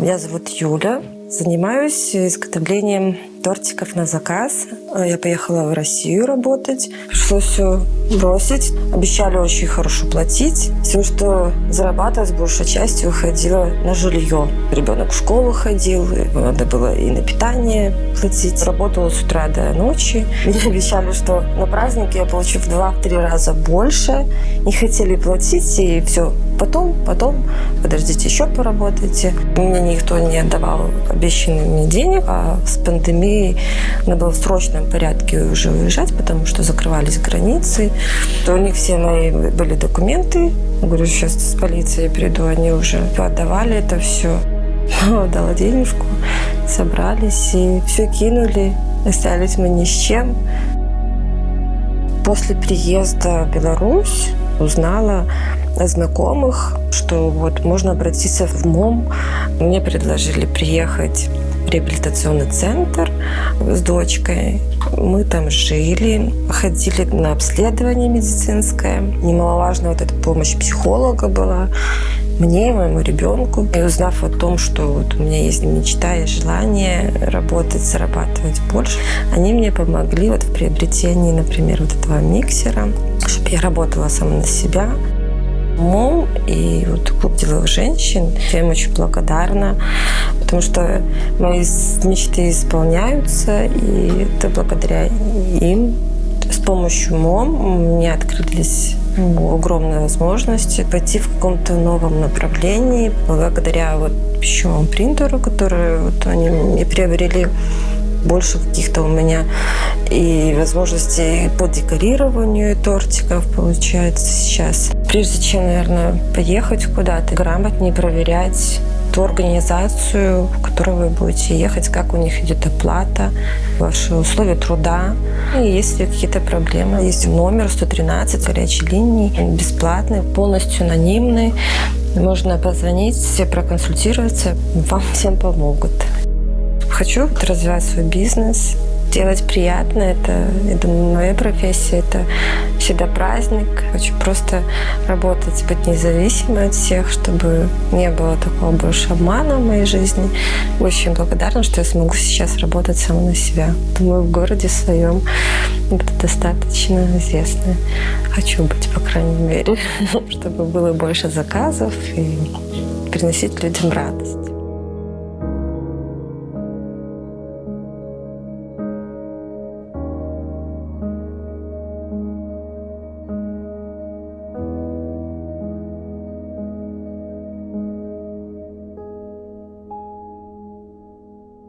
Меня зовут Юля. Занимаюсь изготовлением тортиков на заказ. Я поехала в Россию работать. Пришлось все бросить. Обещали очень хорошо платить. Тем, что зарабатывать большей частью уходила на жилье. Ребенок в школу ходил, надо было и на питание платить. Работала с утра до ночи. Мне обещали, что на празднике я получу в 2-3 раза больше. Не хотели платить, и все. Потом, потом, подождите, еще поработайте. Мне никто не отдавал обещанных мне денег, а с пандемией надо было в срочном порядке уже уезжать, потому что закрывались границы. То у них все мои были документы. Говорю, сейчас с полицией приду, они уже отдавали это все. Дала денежку, собрались и все кинули. Остались мы ни с чем. После приезда в Беларусь узнала знакомых, что вот можно обратиться в МОМ. Мне предложили приехать в реабилитационный центр с дочкой. Мы там жили, ходили на обследование медицинское. Немаловажно вот эта помощь психолога была мне и моему ребенку. И узнав о том, что вот у меня есть мечта и желание работать, зарабатывать больше, они мне помогли вот в приобретении, например, вот этого миксера, чтобы я работала сама на себя. МОМ и вот клуб деловых женщин. Я им очень благодарна, потому что мои мечты исполняются, и это благодаря им. С помощью МОМ меня открылись огромные возможности пойти в каком-то новом направлении благодаря вот пищевому принтеру, который вот они мне приобрели больше каких-то у меня и возможностей по декорированию тортиков получается сейчас. Прежде чем, наверное, поехать куда-то, грамотнее проверять ту организацию, в которую вы будете ехать, как у них идет оплата, ваши условия труда. И есть ли какие-то проблемы, есть номер 113 горячей линии, бесплатный, полностью анонимный. Можно позвонить, все проконсультироваться, вам всем помогут. Хочу развивать свой бизнес, делать приятно. Это, я думаю, моя профессия. Это всегда праздник. Хочу просто работать, быть независимой от всех, чтобы не было такого больше обмана в моей жизни. Очень благодарна, что я смогу сейчас работать сама на себя. Думаю, в городе своем это достаточно известно. Хочу быть, по крайней мере, чтобы было больше заказов и приносить людям радость.